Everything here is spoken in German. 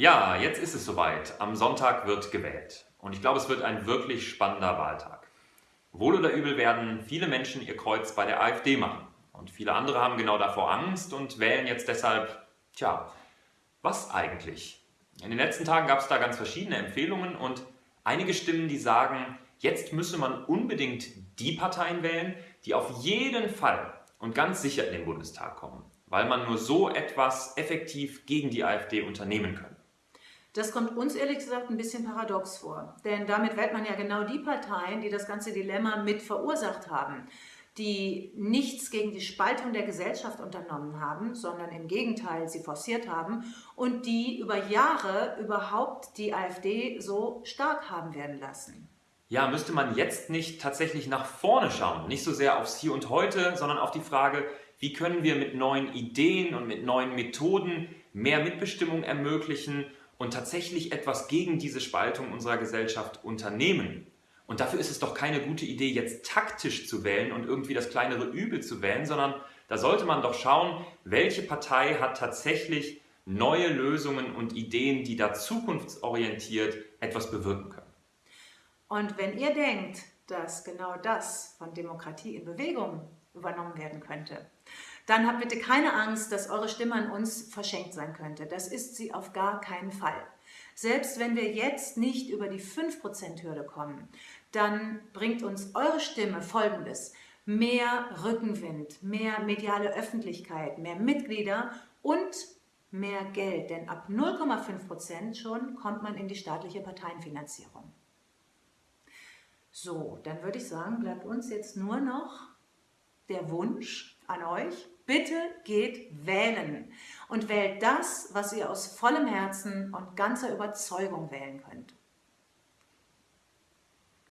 Ja, jetzt ist es soweit. Am Sonntag wird gewählt. Und ich glaube, es wird ein wirklich spannender Wahltag. Wohl oder übel werden viele Menschen ihr Kreuz bei der AfD machen. Und viele andere haben genau davor Angst und wählen jetzt deshalb, tja, was eigentlich? In den letzten Tagen gab es da ganz verschiedene Empfehlungen und einige Stimmen, die sagen, jetzt müsse man unbedingt die Parteien wählen, die auf jeden Fall und ganz sicher in den Bundestag kommen, weil man nur so etwas effektiv gegen die AfD unternehmen kann. Das kommt uns ehrlich gesagt ein bisschen paradox vor, denn damit wählt man ja genau die Parteien, die das ganze Dilemma mit verursacht haben, die nichts gegen die Spaltung der Gesellschaft unternommen haben, sondern im Gegenteil sie forciert haben und die über Jahre überhaupt die AfD so stark haben werden lassen. Ja, müsste man jetzt nicht tatsächlich nach vorne schauen, nicht so sehr aufs Hier und Heute, sondern auf die Frage, wie können wir mit neuen Ideen und mit neuen Methoden mehr Mitbestimmung ermöglichen und tatsächlich etwas gegen diese Spaltung unserer Gesellschaft unternehmen. Und dafür ist es doch keine gute Idee, jetzt taktisch zu wählen und irgendwie das kleinere Übel zu wählen, sondern da sollte man doch schauen, welche Partei hat tatsächlich neue Lösungen und Ideen, die da zukunftsorientiert etwas bewirken können. Und wenn ihr denkt, dass genau das von Demokratie in Bewegung übernommen werden könnte, dann habt bitte keine Angst, dass eure Stimme an uns verschenkt sein könnte. Das ist sie auf gar keinen Fall. Selbst wenn wir jetzt nicht über die 5%-Hürde kommen, dann bringt uns eure Stimme Folgendes. Mehr Rückenwind, mehr mediale Öffentlichkeit, mehr Mitglieder und mehr Geld. Denn ab 0,5% schon kommt man in die staatliche Parteienfinanzierung. So, dann würde ich sagen, bleibt uns jetzt nur noch der Wunsch an euch, Bitte geht wählen und wählt das, was ihr aus vollem Herzen und ganzer Überzeugung wählen könnt.